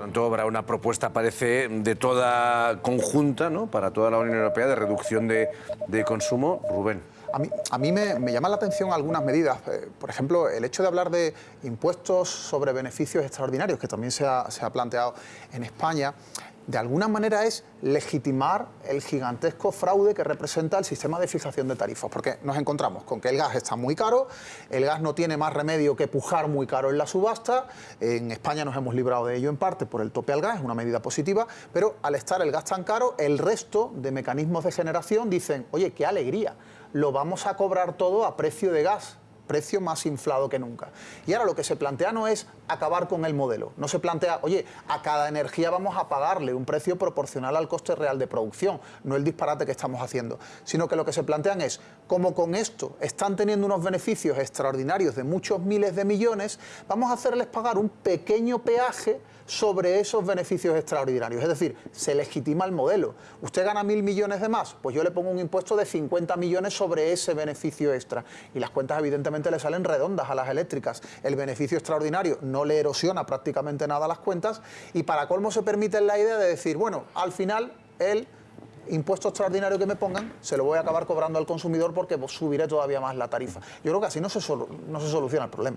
Tanto, habrá una propuesta, parece, de toda conjunta, ¿no? Para toda la Unión Europea de reducción de, de consumo. Rubén. A mí, a mí me, me llama la atención algunas medidas. Eh, por ejemplo, el hecho de hablar de impuestos sobre beneficios extraordinarios, que también se ha, se ha planteado en España, de alguna manera es legitimar el gigantesco fraude que representa el sistema de fijación de tarifas, porque nos encontramos con que el gas está muy caro, el gas no tiene más remedio que pujar muy caro en la subasta, en España nos hemos librado de ello en parte por el tope al gas, es una medida positiva, pero al estar el gas tan caro, el resto de mecanismos de generación dicen, oye, qué alegría, lo vamos a cobrar todo a precio de gas precio más inflado que nunca. Y ahora lo que se plantea no es acabar con el modelo, no se plantea, oye, a cada energía vamos a pagarle un precio proporcional al coste real de producción, no el disparate que estamos haciendo, sino que lo que se plantean es, como con esto están teniendo unos beneficios extraordinarios de muchos miles de millones, vamos a hacerles pagar un pequeño peaje sobre esos beneficios extraordinarios. Es decir, se legitima el modelo. Usted gana mil millones de más, pues yo le pongo un impuesto de 50 millones sobre ese beneficio extra. Y las cuentas evidentemente le salen redondas a las eléctricas. El beneficio extraordinario no le erosiona prácticamente nada a las cuentas y para colmo se permite la idea de decir, bueno, al final el impuesto extraordinario que me pongan, se lo voy a acabar cobrando al consumidor porque subiré todavía más la tarifa. Yo creo que así no se, no se soluciona el problema.